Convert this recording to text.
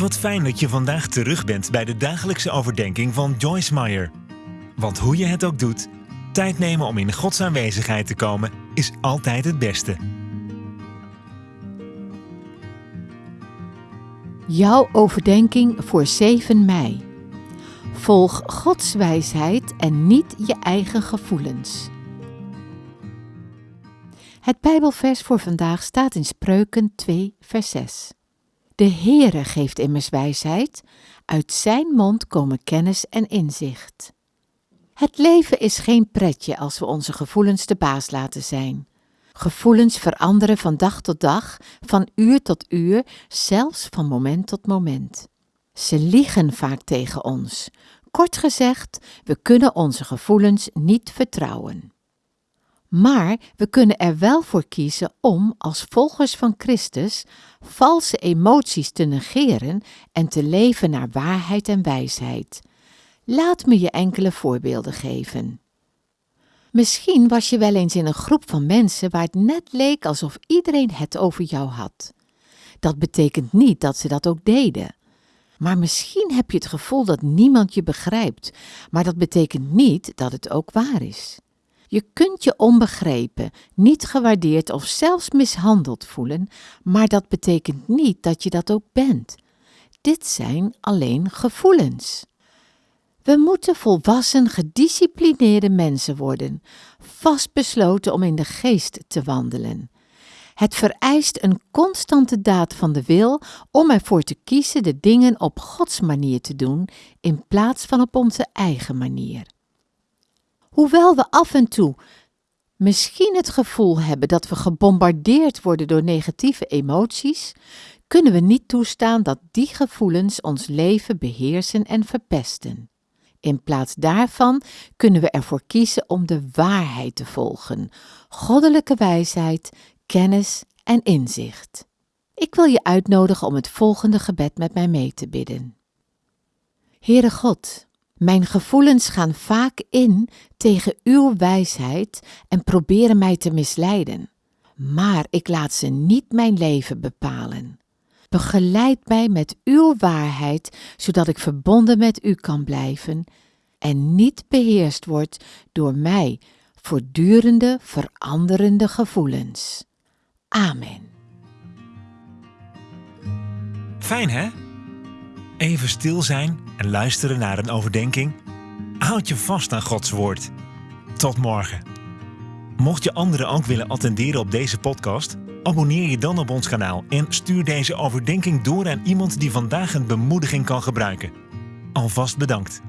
Wat fijn dat je vandaag terug bent bij de dagelijkse overdenking van Joyce Meyer. Want hoe je het ook doet, tijd nemen om in Gods aanwezigheid te komen is altijd het beste. Jouw overdenking voor 7 mei. Volg Gods wijsheid en niet je eigen gevoelens. Het Bijbelvers voor vandaag staat in Spreuken 2, vers 6. De Heere geeft immers wijsheid, uit zijn mond komen kennis en inzicht. Het leven is geen pretje als we onze gevoelens de baas laten zijn. Gevoelens veranderen van dag tot dag, van uur tot uur, zelfs van moment tot moment. Ze liegen vaak tegen ons. Kort gezegd, we kunnen onze gevoelens niet vertrouwen. Maar we kunnen er wel voor kiezen om, als volgers van Christus, valse emoties te negeren en te leven naar waarheid en wijsheid. Laat me je enkele voorbeelden geven. Misschien was je wel eens in een groep van mensen waar het net leek alsof iedereen het over jou had. Dat betekent niet dat ze dat ook deden. Maar misschien heb je het gevoel dat niemand je begrijpt, maar dat betekent niet dat het ook waar is. Je kunt je onbegrepen, niet gewaardeerd of zelfs mishandeld voelen, maar dat betekent niet dat je dat ook bent. Dit zijn alleen gevoelens. We moeten volwassen, gedisciplineerde mensen worden, vastbesloten om in de geest te wandelen. Het vereist een constante daad van de wil om ervoor te kiezen de dingen op Gods manier te doen in plaats van op onze eigen manier. Hoewel we af en toe misschien het gevoel hebben dat we gebombardeerd worden door negatieve emoties, kunnen we niet toestaan dat die gevoelens ons leven beheersen en verpesten. In plaats daarvan kunnen we ervoor kiezen om de waarheid te volgen, goddelijke wijsheid, kennis en inzicht. Ik wil je uitnodigen om het volgende gebed met mij mee te bidden. Heere God, mijn gevoelens gaan vaak in tegen uw wijsheid en proberen mij te misleiden. Maar ik laat ze niet mijn leven bepalen. Begeleid mij met uw waarheid, zodat ik verbonden met u kan blijven en niet beheerst word door mij voortdurende veranderende gevoelens. Amen. Fijn hè? Even stil zijn en luisteren naar een overdenking. Houd je vast aan Gods woord. Tot morgen. Mocht je anderen ook willen attenderen op deze podcast, abonneer je dan op ons kanaal en stuur deze overdenking door aan iemand die vandaag een bemoediging kan gebruiken. Alvast bedankt.